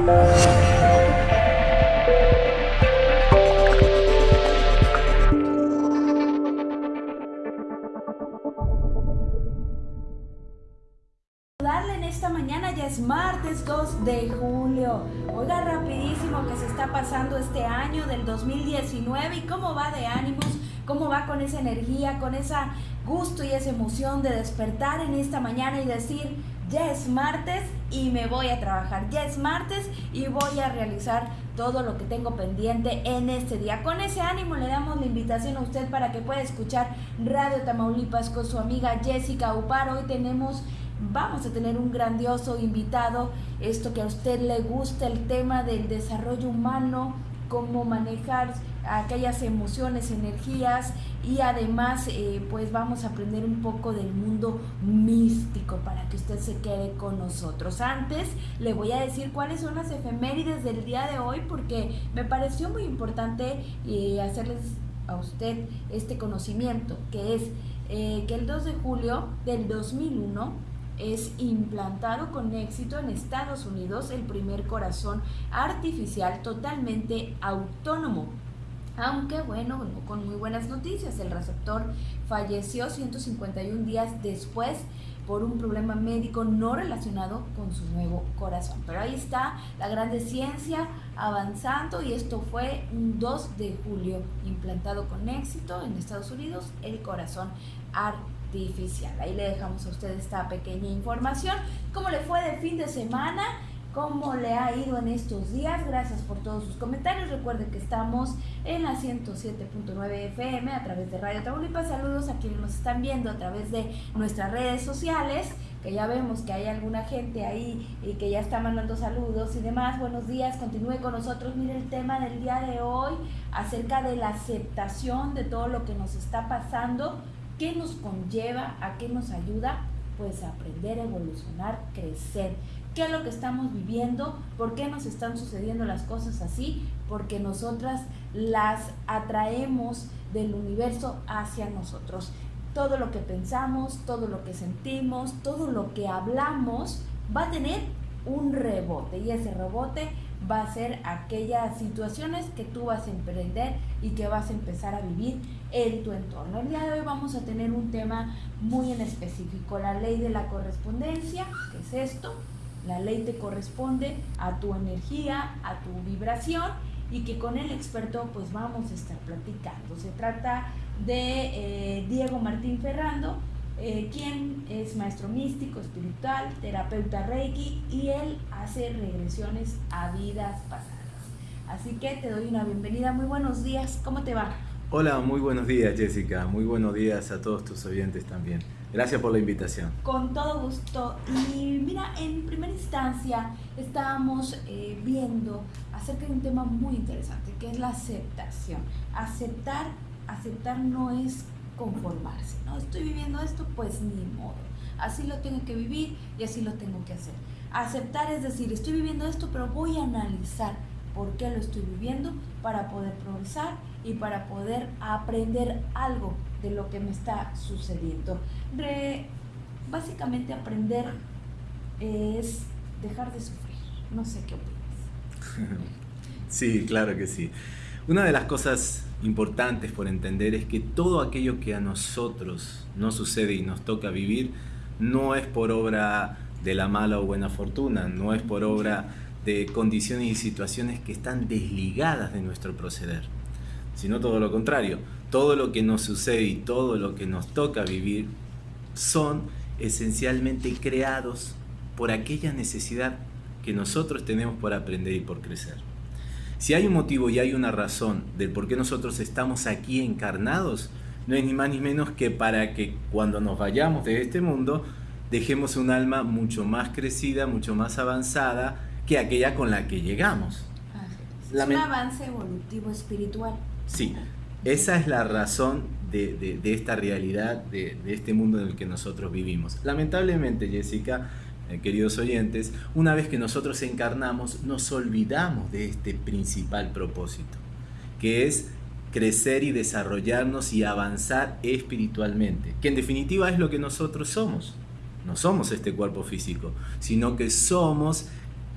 En esta mañana ya es martes 2 de julio. Oiga rapidísimo que se está pasando este año del 2019 y cómo va de ánimos, cómo va con esa energía, con ese gusto y esa emoción de despertar en esta mañana y decir, ya es martes y me voy a trabajar, ya es martes y voy a realizar todo lo que tengo pendiente en este día. Con ese ánimo le damos la invitación a usted para que pueda escuchar Radio Tamaulipas con su amiga Jessica Upar. Hoy tenemos vamos a tener un grandioso invitado, esto que a usted le gusta, el tema del desarrollo humano, cómo manejar aquellas emociones, energías y además eh, pues vamos a aprender un poco del mundo místico para que usted se quede con nosotros. Antes le voy a decir cuáles son las efemérides del día de hoy porque me pareció muy importante eh, hacerles a usted este conocimiento que es eh, que el 2 de julio del 2001 es implantado con éxito en Estados Unidos el primer corazón artificial totalmente autónomo. Aunque bueno, con muy buenas noticias, el receptor falleció 151 días después por un problema médico no relacionado con su nuevo corazón. Pero ahí está la grande ciencia avanzando y esto fue un 2 de julio implantado con éxito en Estados Unidos el corazón artificial. Ahí le dejamos a usted esta pequeña información. ¿Cómo le fue de fin de semana? ¿Cómo le ha ido en estos días? Gracias por todos sus comentarios. Recuerden que estamos en la 107.9 FM a través de Radio Tamaulipas. Saludos a quienes nos están viendo a través de nuestras redes sociales que ya vemos que hay alguna gente ahí y que ya está mandando saludos y demás. Buenos días, continúe con nosotros. Mire el tema del día de hoy acerca de la aceptación de todo lo que nos está pasando ¿Qué nos conlleva? ¿A qué nos ayuda? Pues aprender, evolucionar, crecer. ¿Qué es lo que estamos viviendo? ¿Por qué nos están sucediendo las cosas así? Porque nosotras las atraemos del universo hacia nosotros. Todo lo que pensamos, todo lo que sentimos, todo lo que hablamos va a tener un rebote y ese rebote va a ser aquellas situaciones que tú vas a emprender y que vas a empezar a vivir en tu entorno. El día de hoy vamos a tener un tema muy en específico, la ley de la correspondencia, que es esto, la ley te corresponde a tu energía, a tu vibración y que con el experto pues vamos a estar platicando. Se trata de eh, Diego Martín Ferrando, eh, quien es maestro místico, espiritual, terapeuta reiki y él hace regresiones a vidas pasadas. Así que te doy una bienvenida, muy buenos días, ¿cómo te va? Hola, muy buenos días Jessica, muy buenos días a todos tus oyentes también. Gracias por la invitación. Con todo gusto. Y mira, en primera instancia estábamos eh, viendo acerca de un tema muy interesante, que es la aceptación. Aceptar, aceptar no es conformarse, ¿no? Estoy viviendo esto, pues ni modo. Así lo tengo que vivir y así lo tengo que hacer. Aceptar es decir, estoy viviendo esto, pero voy a analizar por qué lo estoy viviendo para poder progresar y para poder aprender algo de lo que me está sucediendo. básicamente aprender es dejar de sufrir. No sé qué opinas. Sí, claro que sí. Una de las cosas importantes por entender es que todo aquello que a nosotros nos sucede y nos toca vivir no es por obra de la mala o buena fortuna, no es por obra de condiciones y situaciones que están desligadas de nuestro proceder sino todo lo contrario. Todo lo que nos sucede y todo lo que nos toca vivir son esencialmente creados por aquella necesidad que nosotros tenemos por aprender y por crecer. Si hay un motivo y hay una razón del por qué nosotros estamos aquí encarnados, no es ni más ni menos que para que cuando nos vayamos de este mundo dejemos un alma mucho más crecida, mucho más avanzada que aquella con la que llegamos. Es un avance evolutivo espiritual. Sí, esa es la razón de, esta realidad, de, este mundo en el que nosotros vivimos. Lamentablemente, Jessica, eh, queridos oyentes, una vez que nosotros encarnamos, nos olvidamos de este principal propósito, que es crecer y desarrollarnos y avanzar espiritualmente, que en definitiva es lo que nosotros somos. No somos este cuerpo físico, sino que somos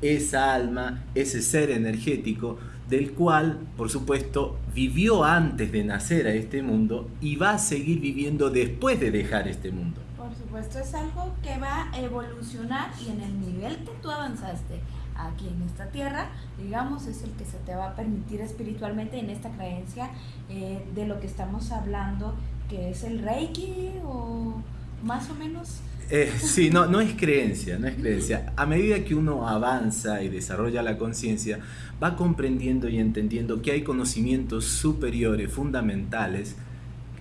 esa alma, ese ser energético, del cual, por supuesto, vivió antes de nacer a este mundo y va a seguir viviendo después de dejar este mundo. Por supuesto, es algo que va a evolucionar y en el nivel que tú avanzaste aquí en esta tierra, digamos, es el que se te va a permitir espiritualmente en esta creencia eh, de lo que estamos hablando, que es el Reiki o más o menos. Eh, sí, no, no es creencia, no es creencia. A medida que uno avanza y desarrolla la conciencia, va comprendiendo y entendiendo que hay conocimientos superiores, fundamentales,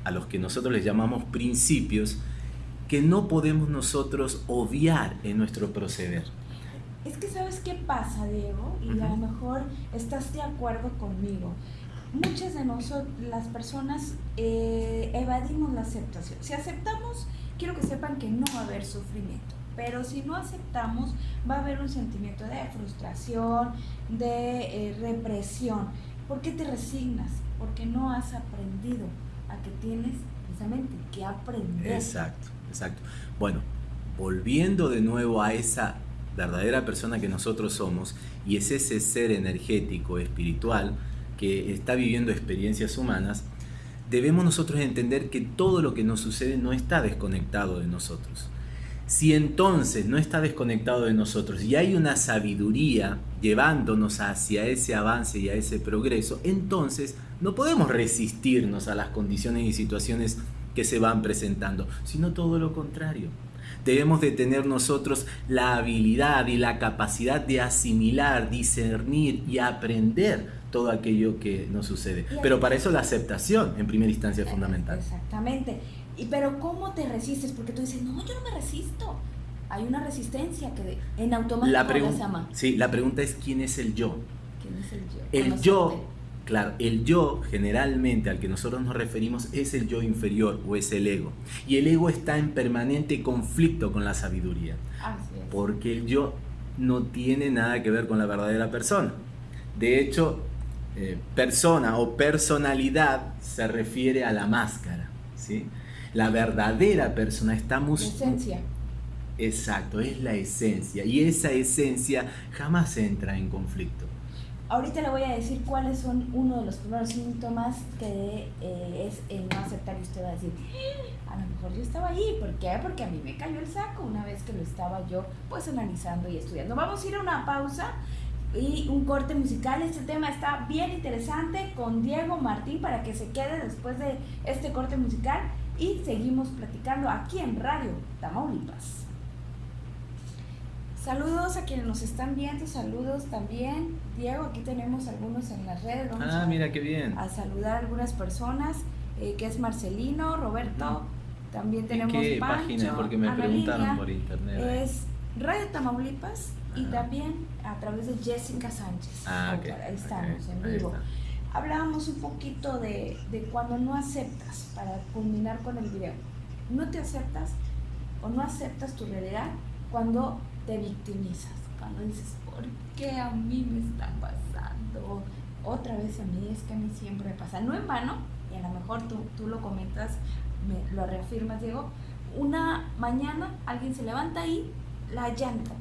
a los que nosotros les llamamos principios, que no podemos nosotros obviar en nuestro proceder. Es que sabes qué pasa, Diego, y a lo mejor estás de acuerdo conmigo. Muchas de nosotros, las personas, eh, evadimos la aceptación. Si aceptamos, quiero que sepan que no va a haber sufrimiento. Pero si no aceptamos, va a haber un sentimiento de frustración, de eh, represión. ¿Por qué te resignas? Porque no has aprendido a que tienes precisamente que aprender. Exacto, exacto. Bueno, volviendo de nuevo a esa verdadera persona que nosotros somos y es ese ser energético, espiritual, que está viviendo experiencias humanas, debemos nosotros entender que todo lo que nos sucede no está desconectado de nosotros. Si entonces no está desconectado de nosotros y hay una sabiduría llevándonos hacia ese avance y a ese progreso, entonces no podemos resistirnos a las condiciones y situaciones que se van presentando, sino todo lo contrario debemos de tener nosotros la habilidad y la capacidad de asimilar, discernir y aprender todo aquello que nos sucede. Pero para eso la aceptación en primera instancia es fundamental. Exactamente. Y pero ¿cómo te resistes? Porque tú dices, no, yo no me resisto. Hay una resistencia que en automático la se llama. Sí, la pregunta es ¿quién es el yo? ¿Quién es el yo? El yo Claro, el yo generalmente al que nosotros nos referimos es el yo inferior o es el ego. Y el ego está en permanente conflicto con la sabiduría. Porque el yo no tiene nada que ver con la verdadera persona. De hecho, eh, persona o personalidad se refiere a la máscara. ¿sí? La verdadera persona estamos... La esencia. Exacto, es la esencia. Y esa esencia jamás entra en conflicto. Ahorita le voy a decir cuáles son uno de los primeros síntomas que eh, es el no aceptar y usted va a decir, a lo mejor yo estaba ahí, ¿por qué? Porque a mí me cayó el saco una vez que lo estaba yo pues analizando y estudiando. Vamos a ir a una pausa y un corte musical. Este tema está bien interesante con Diego Martín para que se quede después de este corte musical y seguimos platicando aquí en Radio Tamaulipas. Saludos a quienes nos están viendo, saludos también. Diego, aquí tenemos algunos en las redes. ah, mira qué bien. A saludar a algunas personas, eh, que es Marcelino, Roberto, también tenemos ¿Qué página? Porque me preguntaron por internet. Es Radio Tamaulipas y también a través de Jessica Sánchez. Ah, Ahí estamos, en vivo. Hablábamos un poquito de, de cuando no aceptas, para culminar con el video. No te aceptas o no aceptas tu realidad cuando te victimizas, cuando dices, ¿por qué a mí me está pasando? Otra vez a mí, es que a mí siempre me pasa. No en vano, y a lo mejor tú, tú lo comentas, me, lo reafirmas, Diego, una mañana alguien se levanta ahí, la llanta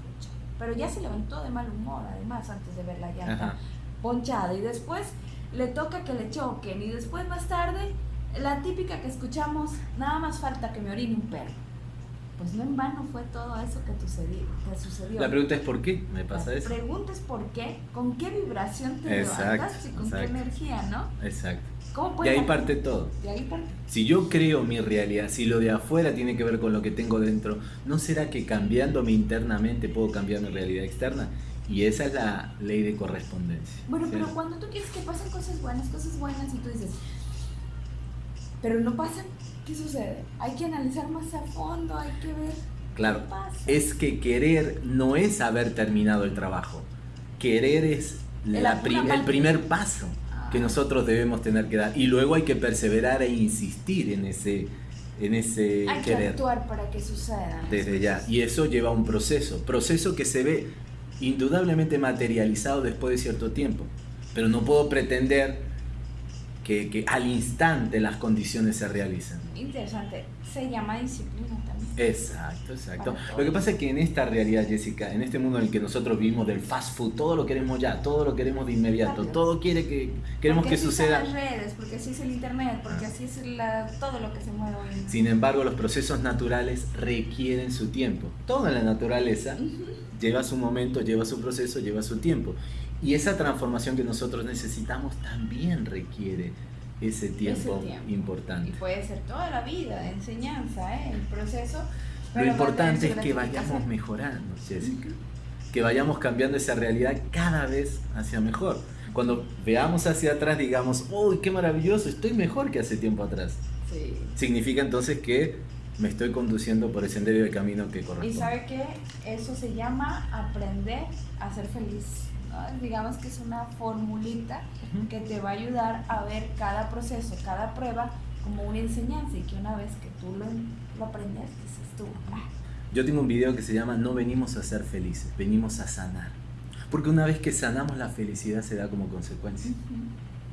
pero ya se levantó de mal humor, además, antes de ver la llanta ponchada, y después le toca que le choquen, y después más tarde, la típica que escuchamos, nada más falta que me orine un perro pues no en vano fue todo eso que, te sucedió. La pregunta es por qué me pasa eso. La pregunta es por qué, con qué vibración te levantas y con qué energía, ¿no? Exacto. ¿Cómo de ahí parte todo. De ahí parte. Si yo creo mi realidad, si lo de afuera tiene que ver con lo que tengo dentro, ¿no será que cambiándome internamente puedo cambiar mi realidad externa? Y esa es la ley de correspondencia. Bueno, pero cuando tú quieres que pasen cosas buenas, cosas buenas, y tú dices, pero no pasan, ¿qué sucede? Hay que analizar más a fondo, hay que ver. Claro, es que querer no es haber terminado el trabajo. Querer es el primer paso que nosotros debemos tener que dar. Y luego hay que perseverar e insistir en ese, en ese hay que actuar para que suceda. Desde ya. Y eso lleva un proceso. Proceso que se ve indudablemente materializado después de cierto tiempo. Pero no puedo pretender que, al instante las condiciones se realizan. Interesante. Se llama disciplina. Exacto, exacto. Lo que pasa es que en esta realidad, Jessica, en este mundo en el que nosotros vivimos del fast food, todo lo queremos ya, todo lo queremos de inmediato, todo quiere que queremos porque que suceda. Son las redes, porque así es el internet, porque así es la, todo lo que se mueve hoy. Sin embargo, los procesos naturales requieren su tiempo. Todo en la naturaleza lleva su momento, lleva su proceso, lleva su tiempo. Y esa transformación que nosotros necesitamos también requiere ese tiempo, importante. Y puede ser toda la vida de enseñanza, ¿eh? el proceso. Lo importante es que vayamos mejorando, Jessica. Que vayamos cambiando esa realidad cada vez hacia mejor. Cuando veamos hacia atrás, digamos, uy, qué maravilloso, estoy mejor que hace tiempo atrás. Sí. Significa entonces que me estoy conduciendo por el sendero y el camino que corresponde. Y sabe que eso se llama aprender a ser feliz digamos que es una formulita que te va a ayudar a ver cada proceso, cada prueba como una enseñanza y que una vez que tú lo, lo aprendes, dices tú. Ah". Yo tengo un video que se llama No venimos a ser felices, venimos a sanar. Porque una vez que sanamos la felicidad se da como consecuencia.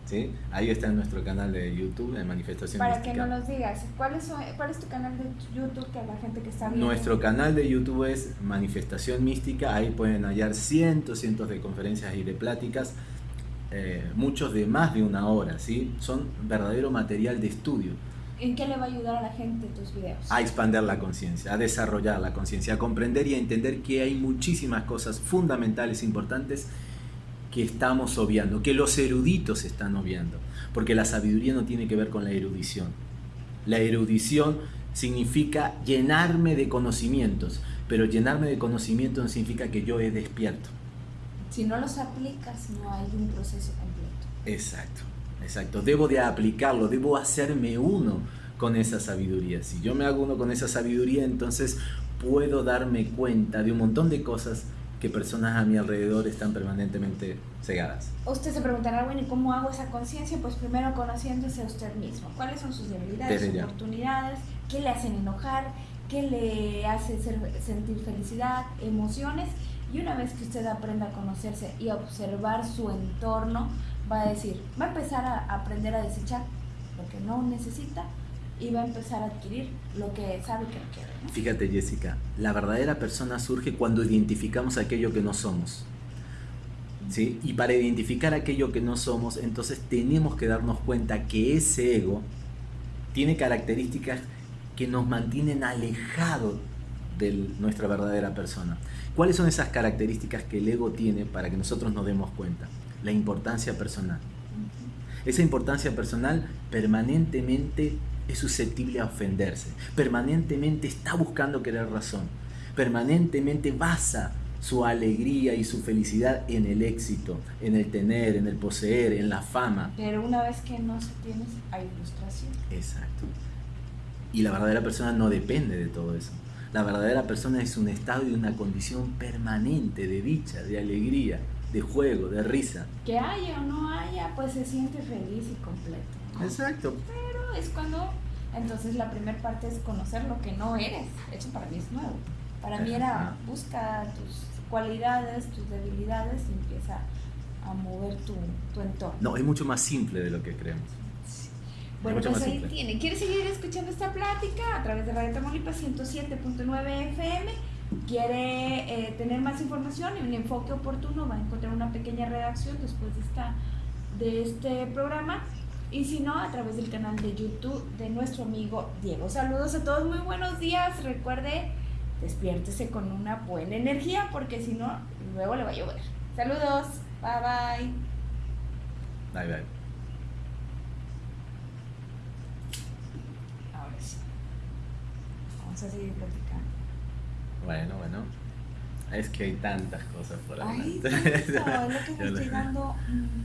¿Sí? Ahí está en nuestro canal de YouTube, de Manifestación Para que no nos digas, ¿cuál es, ¿cuál es tu canal de YouTube que la gente que está viendo? Nuestro canal de YouTube es Manifestación Mística, ahí pueden hallar cientos, cientos de conferencias y de pláticas, eh, muchos de más de una hora, ¿sí? Son verdadero material de estudio. ¿En qué le va a ayudar a la gente tus videos? A expandir la conciencia, a desarrollar la conciencia, a comprender y a entender que hay muchísimas cosas fundamentales, importantes, que estamos obviando, que los eruditos están obviando, porque la sabiduría no tiene que ver con la erudición. La erudición significa llenarme de conocimientos, pero llenarme de conocimientos no significa que yo he despierto. Si no los aplicas, no hay un proceso completo. Exacto, exacto. Debo de aplicarlo, debo hacerme uno con esa sabiduría. Si yo me hago uno con esa sabiduría, entonces puedo darme cuenta de un montón de cosas que personas a mi alrededor están permanentemente cegadas. Usted se preguntará, bueno, ¿y cómo hago esa conciencia? Pues primero conociéndose a usted mismo. ¿Cuáles son sus debilidades, sus oportunidades? ¿Qué le hacen enojar? ¿Qué le hace sentir felicidad, emociones? Y una vez que usted aprenda a conocerse y a observar su entorno, va a decir, va a empezar a aprender a desechar lo que no necesita y va a empezar a adquirir lo que sabe que no quiere. Fíjate Jessica, la verdadera persona surge cuando identificamos aquello que no somos. ¿Sí? Y para identificar aquello que no somos, entonces tenemos que darnos cuenta que ese ego tiene características que nos mantienen alejados de nuestra verdadera persona. ¿Cuáles son esas características que el ego tiene para que nosotros nos demos cuenta? La importancia personal. Esa importancia personal permanentemente es susceptible a ofenderse, permanentemente está buscando querer razón, permanentemente basa su alegría y su felicidad en el éxito, en el tener, en el poseer, en la fama. Pero una vez que no se tiene, hay frustración. Exacto. Y la verdadera persona no depende de todo eso. La verdadera persona es un estado y una condición permanente de dicha, de alegría, de juego, de risa. Que haya o no haya, pues se siente feliz y completo. Exacto. Es cuando, entonces la primera parte es conocer lo que no eres. Eso para mí es nuevo. Para mí era busca tus cualidades, tus debilidades y empieza a mover tu, tu entorno. No, es mucho más simple de lo que creemos. Bueno, pues ahí tiene. ¿Quieres seguir escuchando esta plática a través de Radio Tamaulipas 107.9 FM? ¿Quiere eh, tener más información y un enfoque oportuno? Va a encontrar una pequeña redacción después de, esta, de este programa y si no, a través del canal de YouTube de nuestro amigo Diego. Saludos a todos, muy buenos días. Recuerde, despiértese con una buena energía porque si no, luego le va a llover. Saludos, bye bye. Bye bye. Ahora sí. Vamos a seguir platicando. Bueno, bueno. Es que hay tantas cosas por ahí. Es lo que me estoy dando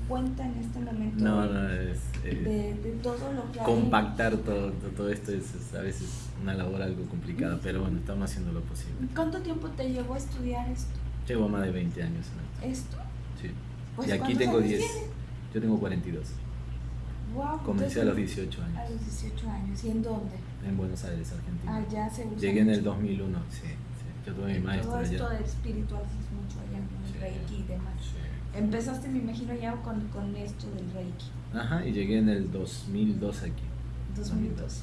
cuenta en este momento. No, no, es. Eh, de, todo lo que Compactar todo, todo, esto es, a veces una labor algo complicada, pero bueno, estamos haciendo lo posible. ¿Cuánto tiempo te llevó a estudiar esto? Llevo más de 20 años en esto. ¿Esto? Sí. Pues, y aquí tengo 10. Yo tengo 42. Wow, Comencé a los 18 años. A los 18 años. ¿Y en dónde? En Buenos Aires, Argentina. Ah, ya se Llegué en el 2001, sí. Yo tuve mi maestro Todo esto de espiritual es mucho allá, con el Reiki y demás. Empezaste, me imagino, ya con, con esto del Reiki. Ajá, y llegué en el 2002 aquí. 2002.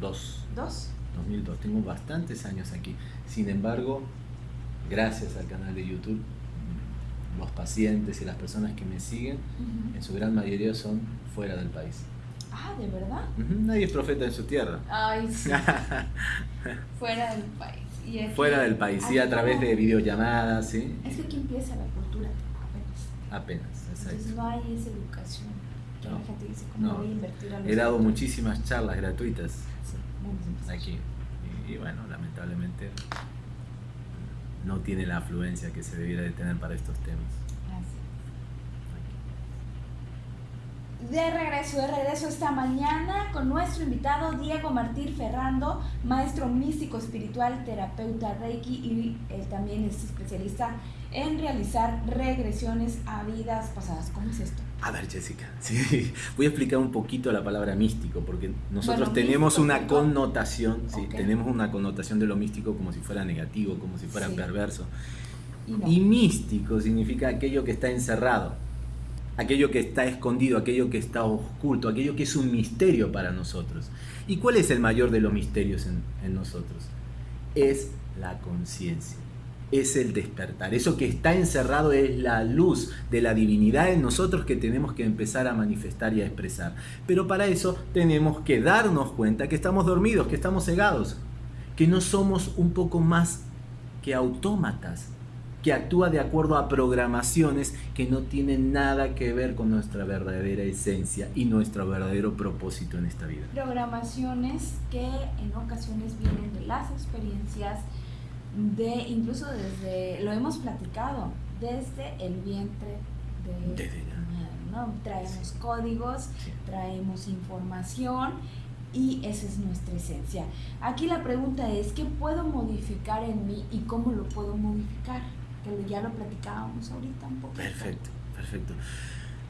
Dos. ¿Dos? 2002, tengo bastantes años aquí. Sin embargo, gracias al canal de YouTube, los pacientes y las personas que me siguen, en su gran mayoría son fuera del país. Ah, ¿de verdad? Nadie es profeta en su tierra. Ay, sí. fuera del país. Fuera del país, sí, a través de videollamadas, sí. Es que aquí empieza la cultura, apenas. Apenas, exacto. Entonces no hay esa educación. no, la gente dice, ¿cómo voy a invertir a los He dado muchísimas charlas gratuitas aquí. Y, bueno, lamentablemente no tiene la afluencia que se debiera de tener para estos temas. De regreso, de regreso esta mañana con nuestro invitado Diego Martín Ferrando, maestro místico espiritual, terapeuta Reiki y él también es especialista en realizar regresiones a vidas pasadas. ¿Cómo es esto? A ver, Jessica, sí, voy a explicar un poquito la palabra místico, porque nosotros tenemos una connotación, sí, tenemos una connotación de lo místico como si fuera negativo, como si fuera perverso. y místico significa aquello que está encerrado aquello que está escondido, aquello que está oculto, aquello que es un misterio para nosotros. ¿Y cuál es el mayor de los misterios en, nosotros? Es la conciencia, es el despertar. Eso que está encerrado es la luz de la divinidad en nosotros que tenemos que empezar a manifestar y a expresar. Pero para eso tenemos que darnos cuenta que estamos dormidos, que estamos cegados, que no somos un poco más que autómatas, que actúa de acuerdo a programaciones que no tienen nada que ver con nuestra verdadera esencia y nuestro verdadero propósito en esta vida. Programaciones que en ocasiones vienen de las experiencias, de incluso desde, lo hemos platicado, desde el vientre de desde ¿no? Traemos códigos, traemos información y esa es nuestra esencia. Aquí la pregunta es, ¿qué puedo modificar en mí y cómo lo puedo modificar? Que ya lo platicábamos ahorita un poco. Perfecto, perfecto.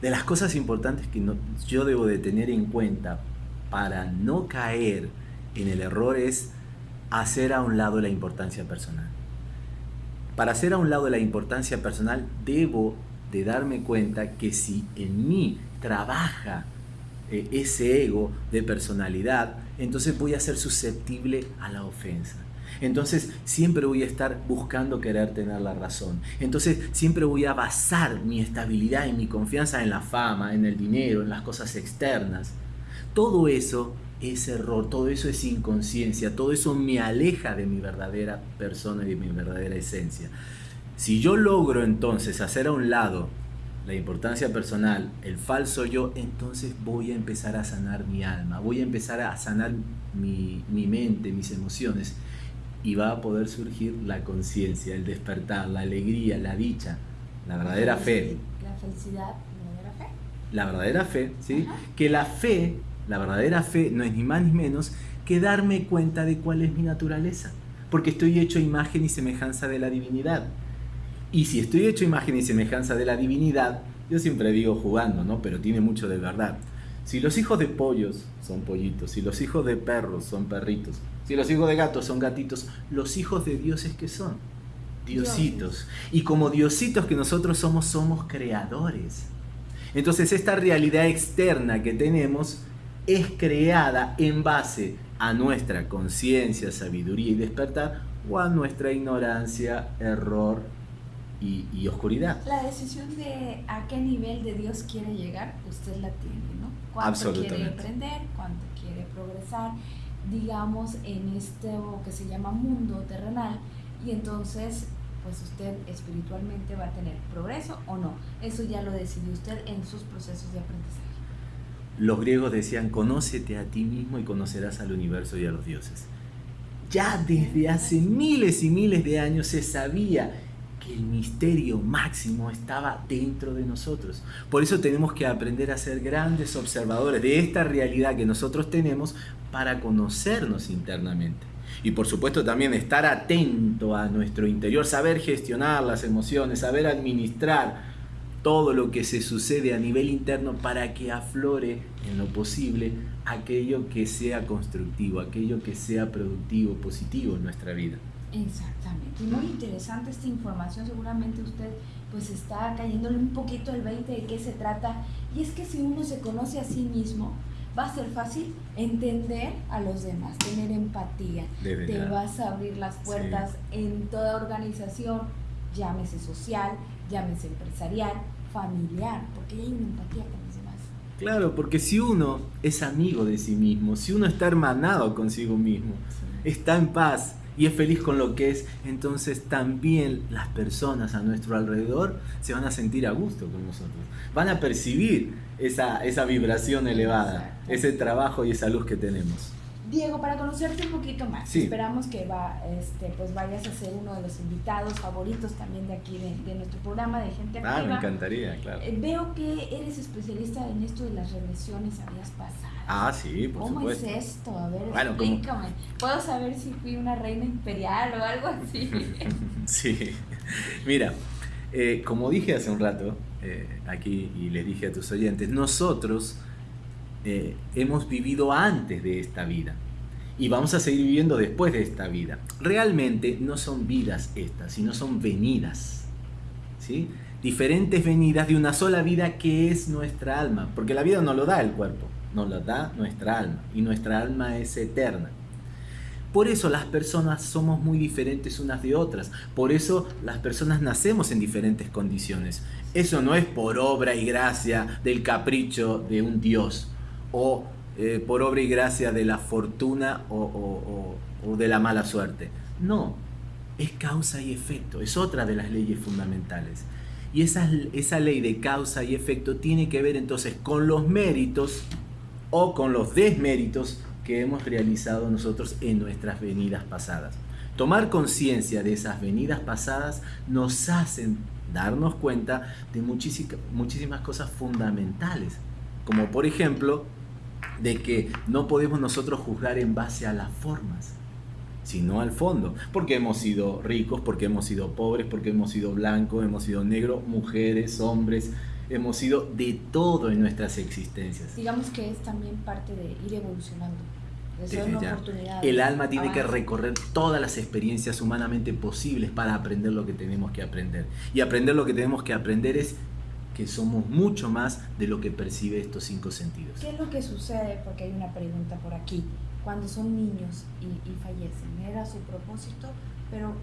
De las cosas importantes que yo debo de tener en cuenta para no caer en el error es hacer a un lado la importancia personal. Para hacer a un lado la importancia personal debo de darme cuenta que si en mí trabaja eh, ese ego de personalidad, entonces voy a ser susceptible a la ofensa. Entonces siempre voy a estar buscando querer tener la razón. Entonces siempre voy a basar mi estabilidad y mi confianza en la fama, en el dinero, en las cosas externas. Todo eso es error, todo eso es inconsciencia, todo eso me aleja de mi verdadera persona y de mi verdadera esencia. Si yo logro entonces hacer a un lado la importancia personal, el falso yo, entonces voy a empezar a sanar mi alma, voy a empezar a sanar mi, mi mente, mis emociones y va a poder surgir la conciencia, el despertar, la alegría, la dicha, la verdadera fe. La felicidad, la verdadera fe. La verdadera fe, ¿sí? Que la fe, la verdadera fe, no es ni más ni menos que darme cuenta de cuál es mi naturaleza. Porque estoy hecho imagen y semejanza de la divinidad. Y si estoy hecho imagen y semejanza de la divinidad, yo siempre digo jugando, ¿no? Pero tiene mucho de verdad. Si los hijos de pollos son pollitos, si los hijos de perros son perritos, si los hijos de gatos son gatitos, los hijos de dioses que son diositos. Y como diositos que nosotros somos, somos creadores. Entonces esta realidad externa que tenemos es creada en base a nuestra conciencia, sabiduría y despertar o a nuestra ignorancia, error y, oscuridad. La decisión de a qué nivel de Dios quiere llegar, usted la tiene. Cuánto quiere aprender, cuánto quiere progresar, digamos, en esto que se llama mundo terrenal. Y entonces, pues usted espiritualmente va a tener progreso o no. Eso ya lo decidió usted en sus procesos de aprendizaje. Los griegos decían, conócete a ti mismo y conocerás al universo y a los dioses. Ya desde hace miles y miles de años se sabía el misterio máximo estaba dentro de nosotros. Por eso tenemos que aprender a ser grandes observadores de esta realidad que nosotros tenemos para conocernos internamente. Y por supuesto también estar atento a nuestro interior, saber gestionar las emociones, saber administrar todo lo que se sucede a nivel interno para que aflore en lo posible aquello que sea constructivo, aquello que sea productivo, positivo en nuestra vida. Exactamente. Muy interesante esta información. Seguramente usted pues está cayéndole un poquito el 20 de qué se trata. Y es que si uno se conoce a sí mismo, va a ser fácil entender a los demás, tener empatía. Te vas a abrir las puertas en toda organización, llámese social, llámese empresarial, familiar, porque hay una empatía con los demás. Claro, porque si uno es amigo de sí mismo, si uno está hermanado consigo mismo, está en paz, y es feliz con lo que es, entonces también las personas a nuestro alrededor se van a sentir a gusto con nosotros. Van a percibir esa, esa vibración elevada, ese trabajo y esa luz que tenemos. Diego, para conocerte un poquito más, esperamos que va, este, pues vayas a ser uno de los invitados favoritos también de aquí de, nuestro programa de Gente Activa. Ah, me encantaría, claro. Eh, veo que eres especialista en esto de las regresiones a días pasadas. Ah, sí, por ¿Cómo supuesto. ¿Cómo es esto? A ver, explícame. ¿Puedo saber si fui una reina imperial o algo así? sí, mira, eh, como dije hace un rato eh, aquí y le dije a tus oyentes, nosotros eh, hemos vivido antes de esta vida y vamos a seguir viviendo después de esta vida. Realmente no son vidas estas, sino son venidas. ¿sí? Diferentes venidas de una sola vida que es nuestra alma, porque la vida no lo da el cuerpo, nos lo da nuestra alma y nuestra alma es eterna. Por eso las personas somos muy diferentes unas de otras. Por eso las personas nacemos en diferentes condiciones. Eso no es por obra y gracia del capricho de un Dios o eh, por obra y gracia de la fortuna o, de la mala suerte. No, es causa y efecto, es otra de las leyes fundamentales. Y esa, esa ley de causa y efecto tiene que ver entonces con los méritos o con los desméritos que hemos realizado nosotros en nuestras venidas pasadas. Tomar conciencia de esas venidas pasadas nos hacen darnos cuenta de muchísimas cosas fundamentales, como por ejemplo de que no podemos nosotros juzgar en base a las formas, sino al fondo. Porque hemos sido ricos, porque hemos sido pobres, porque hemos sido blancos, hemos sido negros, mujeres, hombres, hemos sido de todo en nuestras existencias. Digamos que es también parte de ir evolucionando. El alma tiene que recorrer todas las experiencias humanamente posibles para aprender lo que tenemos que aprender. Y aprender lo que tenemos que aprender es que somos mucho más de lo que percibe estos cinco sentidos. ¿Qué es lo que sucede? Porque hay una pregunta por aquí. Cuando son niños y, fallecen, era su propósito, pero...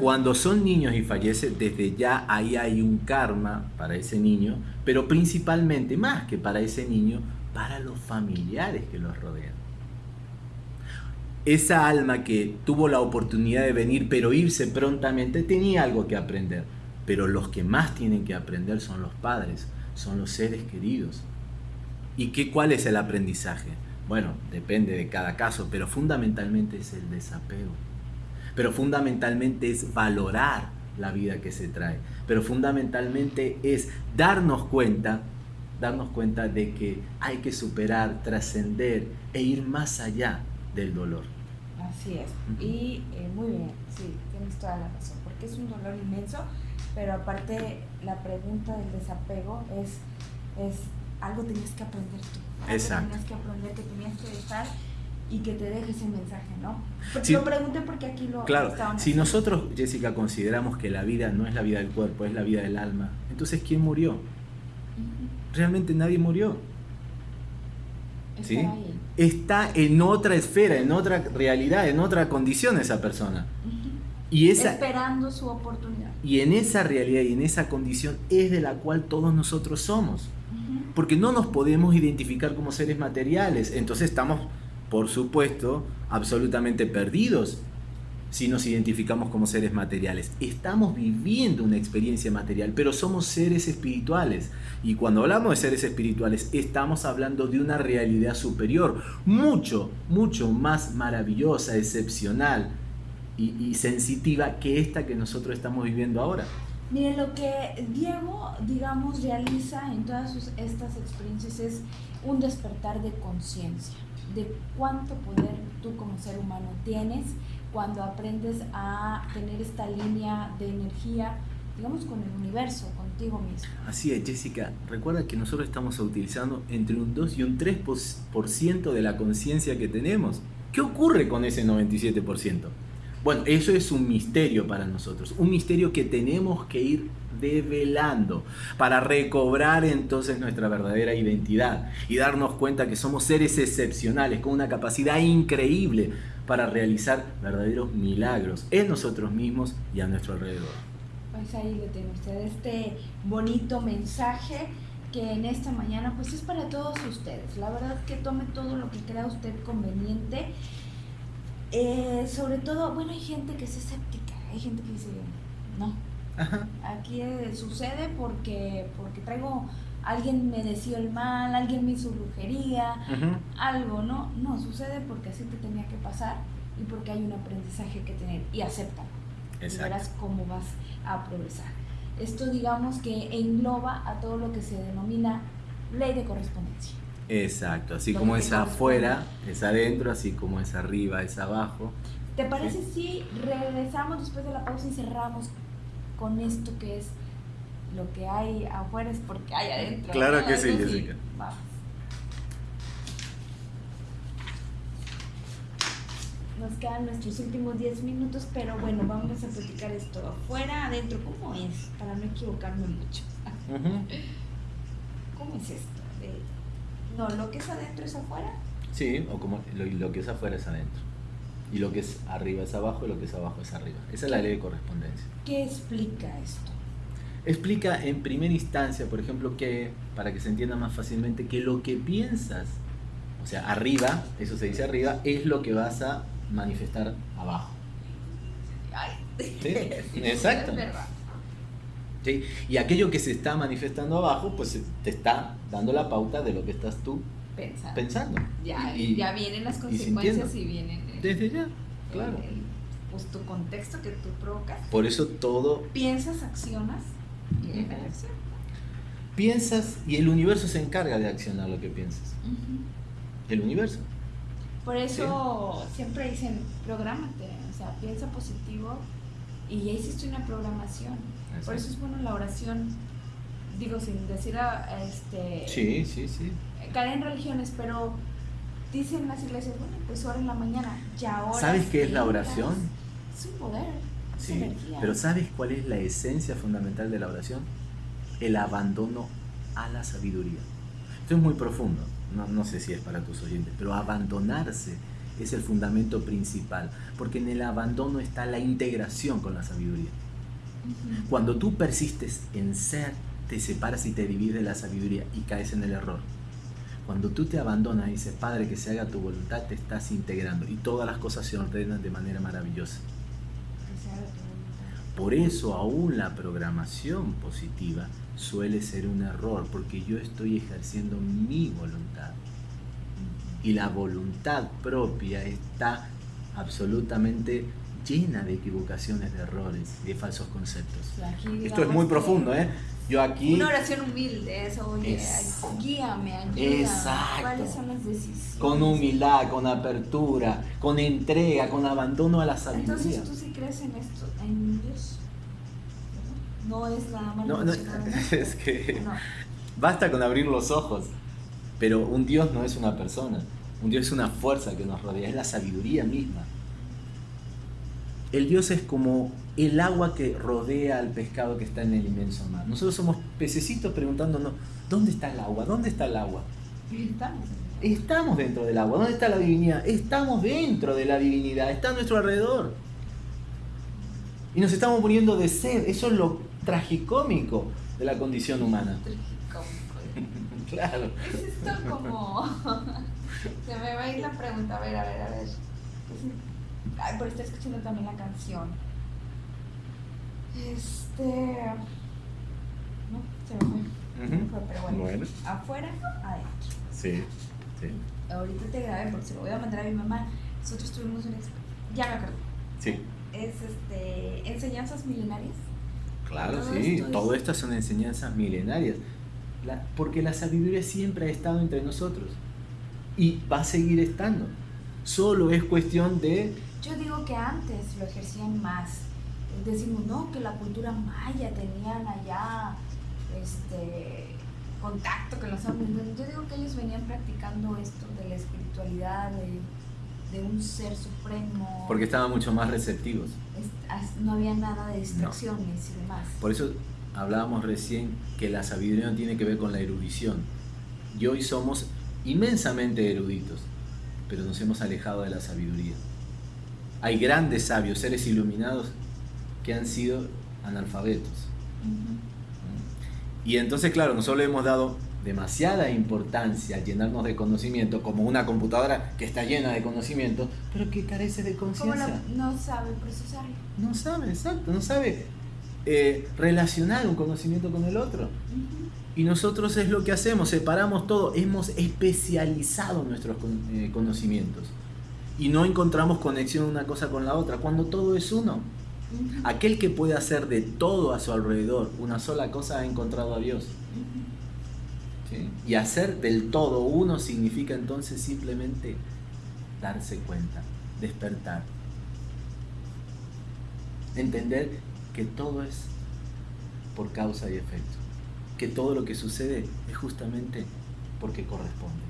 Cuando son niños y fallecen, desde ya ahí hay un karma para ese niño, pero principalmente, más que para ese niño, para los familiares que los rodean. Esa alma que tuvo la oportunidad de venir pero irse prontamente tenía algo que aprender pero los que más tienen que aprender son los padres, son los seres queridos. ¿Y qué, cuál es el aprendizaje? Bueno, depende de cada caso, pero fundamentalmente es el desapego. Pero fundamentalmente es valorar la vida que se trae. Pero fundamentalmente es darnos cuenta, darnos cuenta de que hay que superar, trascender e ir más allá del dolor. Así es. Y eh, muy bien, sí, tienes toda la razón, porque es un dolor inmenso pero aparte la pregunta del desapego es, es algo tenías que aprender tú. Algo Tenías que aprender, que tenías que dejar y que te deje ese mensaje, ¿no? lo pregunté porque aquí lo Claro, si nosotros, Jessica, consideramos que la vida no es la vida del cuerpo, es la vida del alma, entonces ¿quién murió? Realmente nadie murió. ¿Sí? Está en otra esfera, en otra realidad, en otra condición esa persona. Y esa, esperando su oportunidad. Y en esa realidad y en esa condición es de la cual todos nosotros somos. Porque no nos podemos identificar como seres materiales. Entonces estamos, por supuesto, absolutamente perdidos si nos identificamos como seres materiales. Estamos viviendo una experiencia material, pero somos seres espirituales. Y cuando hablamos de seres espirituales, estamos hablando de una realidad superior, mucho, mucho más maravillosa, excepcional, y, sensitiva que esta que nosotros estamos viviendo ahora. Mire, lo que Diego, digamos, realiza en todas estas experiencias es un despertar de conciencia, de cuánto poder tú como ser humano tienes cuando aprendes a tener esta línea de energía, digamos, con el universo, contigo mismo. Así es, Jessica. Recuerda que nosotros estamos utilizando entre un 2 y un 3% de la conciencia que tenemos. ¿Qué ocurre con ese 97%? Bueno, eso es un misterio para nosotros, un misterio que tenemos que ir develando para recobrar entonces nuestra verdadera identidad y darnos cuenta que somos seres excepcionales con una capacidad increíble para realizar verdaderos milagros en nosotros mismos y a nuestro alrededor. Pues ahí lo tiene usted, este bonito mensaje que en esta mañana pues es para todos ustedes. La verdad que tome todo lo que crea usted conveniente. Eh, sobre todo, bueno, hay gente que es escéptica, hay gente que dice, no, aquí eh, sucede porque, porque traigo, alguien me decía el mal, alguien me hizo brujería, algo, ¿no? No, sucede porque así te tenía que pasar y porque hay un aprendizaje que tener y acéptalo. Y verás cómo vas a progresar. Esto digamos que engloba a todo lo que se denomina ley de correspondencia. Exacto, así como es afuera, es adentro, así como es arriba, es abajo. ¿Te parece si regresamos después de la pausa y cerramos con esto que es lo que hay afuera es porque hay adentro? Claro que sí, Jessica. Vamos. Nos quedan nuestros últimos 10 minutos, pero bueno, vamos a platicar esto afuera, adentro, ¿cómo es? Para no equivocarme mucho. ¿Cómo es esto? No, lo que es adentro es afuera. Sí, o como lo, que es afuera es adentro. Y lo que es arriba es abajo y lo que es abajo es arriba. Esa es la ley de correspondencia. ¿Qué explica esto? Explica en primera instancia, por ejemplo, que, para que se entienda más fácilmente, que lo que piensas, o sea, arriba, eso se dice arriba, es lo que vas a manifestar abajo. ¿Sí? Exacto. ¿Sí? Y aquello que se está manifestando abajo, pues te está dando la pauta de lo que estás tú pensando. Ya, y, ya vienen las consecuencias y, vienen. Desde ya, claro. pues tu contexto que tú provocas. Por eso todo. Piensas, accionas y uh Piensas y el universo se encarga de accionar lo que piensas. El universo. Por eso siempre dicen, prográmate, o sea, piensa positivo y ya hiciste una programación. Por eso es bueno la oración, digo, sin decir a, este... Sí, sí, sí. Caer en religiones, pero dicen las iglesias, bueno, pues ora en la mañana, ya ahora... ¿Sabes qué es la oración? Es un poder. Sí, pero ¿sabes cuál es la esencia fundamental de la oración? El abandono a la sabiduría. Esto es muy profundo no, sé si es para tus oyentes, pero abandonarse es el fundamento principal, porque en el abandono está la integración con la sabiduría. Cuando tú persistes en ser, te separas y te divides de la sabiduría y caes en el error. Cuando tú te abandonas y dices, Padre, que se haga tu voluntad, te estás integrando y todas las cosas se ordenan de manera maravillosa. Por eso aún la programación positiva suele ser un error, porque yo estoy ejerciendo mi voluntad. Y la voluntad propia está absolutamente llena de equivocaciones, de errores, de falsos conceptos. Esto es muy profundo, ¿eh? Yo aquí... Una oración humilde, eso, oye, guíame, ayúdame. Exacto. ¿Cuáles son las decisiones? Con humildad, con apertura, con entrega, con abandono a la sabiduría. Entonces, ¿tú sí crees en esto, en Dios? no es nada más. No, no, es que basta con abrir los ojos. Pero un Dios no es una persona. Un Dios es una fuerza que nos rodea, es la sabiduría misma. El Dios es como el agua que rodea al pescado que está en el inmenso mar. Nosotros somos pececitos preguntándonos, ¿dónde está el agua? ¿Dónde está el agua? Estamos. Estamos dentro del agua. ¿Dónde está la divinidad? Estamos dentro de la divinidad. Está a nuestro alrededor. Y nos estamos muriendo de sed. Eso es lo tragicómico de la condición humana. Tragicómico. claro. Es esto como... Se me va a ir la pregunta, a ver, a ver, a ver. Ay, por estar escuchando también la canción. Este... No, se me fue. pero bueno. Afuera, adentro. Sí, sí. Ahorita te grabé porque se lo voy a mandar a mi mamá. Nosotros tuvimos un... Ya me acuerdo. Sí. Es este... Enseñanzas milenarias. Claro, sí, todo esto son enseñanzas milenarias, porque la sabiduría siempre ha estado entre nosotros y va a seguir estando. Solo es cuestión de... Yo digo que antes lo ejercían más. Decimos, no, que la cultura maya tenían allá este, contacto con los hombres. Yo digo que ellos venían practicando esto de la espiritualidad, de, de un ser supremo. Porque estaban mucho más receptivos. no había nada de distracciones y demás. Por eso hablábamos recién que la sabiduría no tiene que ver con la erudición. Y hoy somos inmensamente eruditos, pero nos hemos alejado de la sabiduría. Hay grandes sabios, seres iluminados, que han sido analfabetos. Y entonces, claro, nosotros le hemos dado demasiada importancia a llenarnos de conocimiento, como una computadora que está llena de conocimiento, pero que carece de conciencia. No sabe procesarlo. No sabe, exacto, no sabe eh, relacionar un conocimiento con el otro. Y nosotros es lo que hacemos, separamos todo, hemos especializado nuestros eh, conocimientos y no encontramos conexión una cosa con la otra, cuando todo es uno. Aquel que puede hacer de todo a su alrededor una sola cosa ha encontrado a Dios. Y hacer del todo uno significa entonces simplemente darse cuenta, despertar. Entender que todo es por causa y efecto. Que todo lo que sucede es justamente porque corresponde.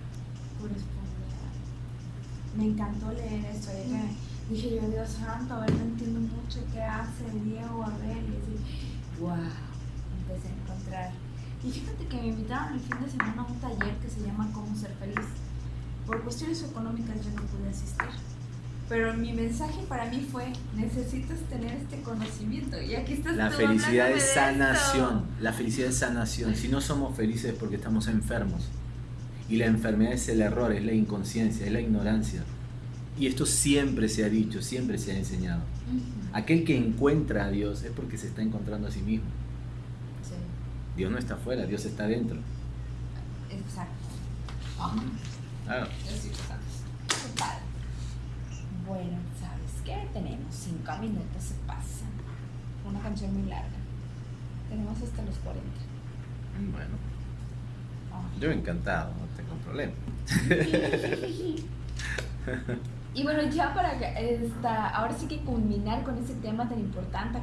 Corresponde. Me encantó leer esto. Dije yo, Dios santo, a ver, no entiendo mucho qué hace Diego, a ver, y así, wow, empecé a encontrar. Y fíjate que me invitaron el fin de semana a un taller que se llama Cómo ser feliz. Por cuestiones económicas yo no pude asistir. Pero mi mensaje para mí fue, necesitas tener este conocimiento. Y aquí estás La felicidad es sanación. La felicidad es sanación. Si no somos felices es porque estamos enfermos. Y la enfermedad es el error, es la inconsciencia, es la ignorancia. Y esto siempre se ha dicho, siempre se ha enseñado. Aquel que encuentra a Dios es porque se está encontrando a sí mismo. Dios no está afuera, Dios está dentro. Exacto. Claro. Total. Bueno, ¿sabes qué? Tenemos cinco minutos, se pasan. Una canción muy larga. Tenemos hasta los 40. Bueno. Yo encantado, no tengo problema. Y bueno, ya para esta, ahora sí que culminar con ese tema tan importante,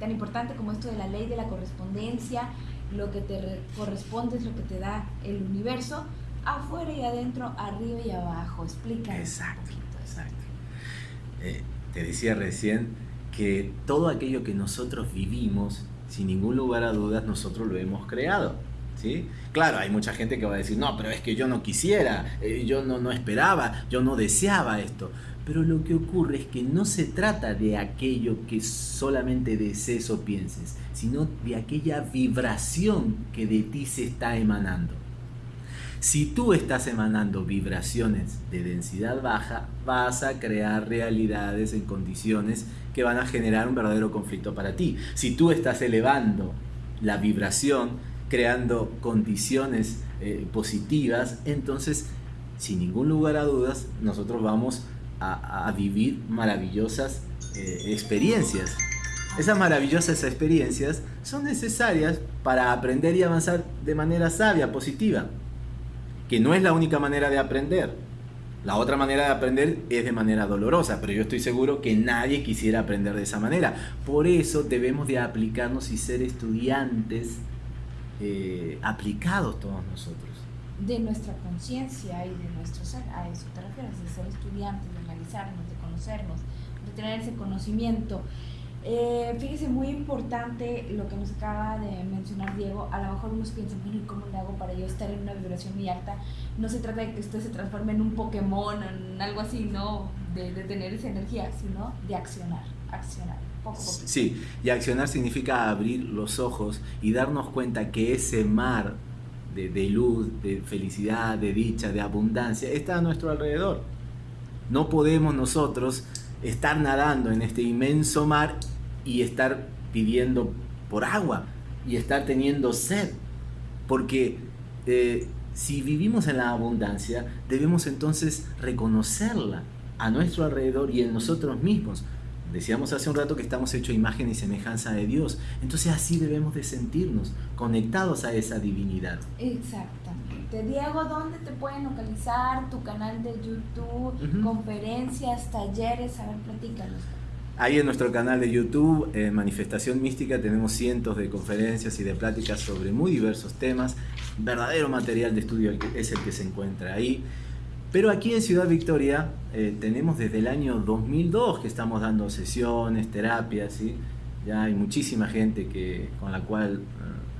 tan importante como esto de la ley de la correspondencia, lo que te corresponde es lo que te da el universo, afuera y adentro, arriba y abajo. Explica. Exacto, exacto. Eh, te decía recién que todo aquello que nosotros vivimos, sin ningún lugar a dudas, nosotros lo hemos creado. Claro, hay mucha gente que va a decir, no, pero es que yo no quisiera, eh, yo no, no esperaba, yo no deseaba esto. Pero lo que ocurre es que no se trata de aquello que solamente desees o pienses, sino de aquella vibración que de ti se está emanando. Si tú estás emanando vibraciones de densidad baja, vas a crear realidades en condiciones que van a generar un verdadero conflicto para ti. Si tú estás elevando la vibración, creando condiciones eh, positivas, entonces, sin ningún lugar a dudas, nosotros vamos a, vivir maravillosas eh, experiencias. Esas maravillosas experiencias son necesarias para aprender y avanzar de manera sabia, positiva, que no es la única manera de aprender. La otra manera de aprender es de manera dolorosa, pero yo estoy seguro que nadie quisiera aprender de esa manera. Por eso debemos de aplicarnos y ser estudiantes eh, aplicados todos nosotros. De nuestra conciencia y de nuestro ser, a eso te refieres, de ser estudiantes, de analizarnos, de conocernos, de tener ese conocimiento. Eh, fíjese, muy importante lo que nos acaba de mencionar Diego. A lo mejor unos piensan, bueno, ¿y cómo le hago para yo estar en una vibración muy alta? No se trata de que usted se transforme en un Pokémon, en algo así, no, de, de tener esa energía, sino de accionar, accionar. Sí, y accionar significa abrir los ojos y darnos cuenta que ese mar de, luz, de felicidad, de dicha, de abundancia, está a nuestro alrededor. No podemos nosotros estar nadando en este inmenso mar y estar pidiendo por agua y estar teniendo sed. Porque eh, si vivimos en la abundancia, debemos entonces reconocerla a nuestro alrededor y en nosotros mismos. Decíamos hace un rato que estamos hechos imagen y semejanza de Dios. Entonces así debemos de sentirnos, conectados a esa divinidad. Exactamente. Diego, ¿dónde te pueden localizar? Tu canal de YouTube, conferencias, talleres, a ver, platícanos. Ahí en nuestro canal de YouTube, en Manifestación Mística, tenemos cientos de conferencias y de pláticas sobre muy diversos temas. Verdadero material de estudio es el que se encuentra ahí. Pero aquí en Ciudad Victoria eh, tenemos desde el año 2002 que estamos dando sesiones, terapias, ¿sí? ya hay muchísima gente que, con la cual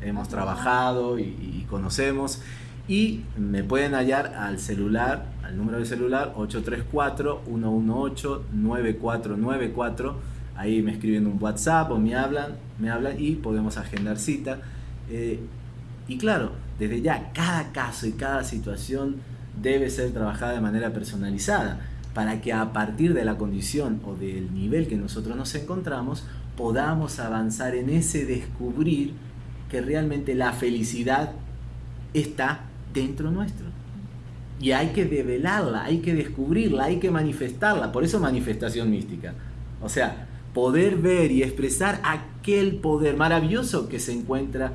eh, hemos trabajado y, conocemos. Y me pueden hallar al celular, al número de celular 834-118-9494. Ahí me escriben un WhatsApp o me hablan, me hablan y podemos agendar cita. Eh, y claro, desde ya cada caso y cada situación debe ser trabajada de manera personalizada para que a partir de la condición o del nivel que nosotros nos encontramos podamos avanzar en ese descubrir que realmente la felicidad está dentro nuestro. Y hay que develarla, hay que descubrirla, hay que manifestarla. Por eso manifestación mística. O sea, poder ver y expresar aquel poder maravilloso que se encuentra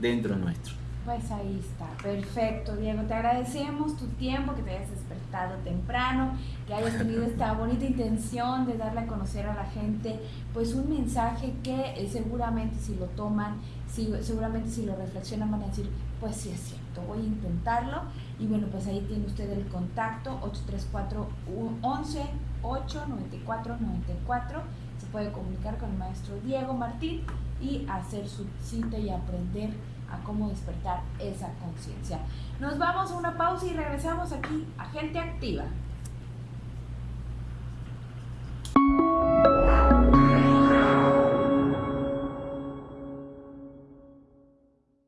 dentro nuestro. Pues ahí está, perfecto Diego, te agradecemos tu tiempo, que te hayas despertado temprano, que hayas tenido esta bonita intención de darle a conocer a la gente pues un mensaje que eh, seguramente si lo toman, si, seguramente si lo reflexionan van a decir, pues sí es cierto, voy a intentarlo y bueno, pues ahí tiene usted el contacto 834 11 894 94 se puede comunicar con el maestro Diego Martín y hacer su cita y aprender a cómo despertar esa conciencia. Nos vamos a una pausa y regresamos aquí a Gente Activa.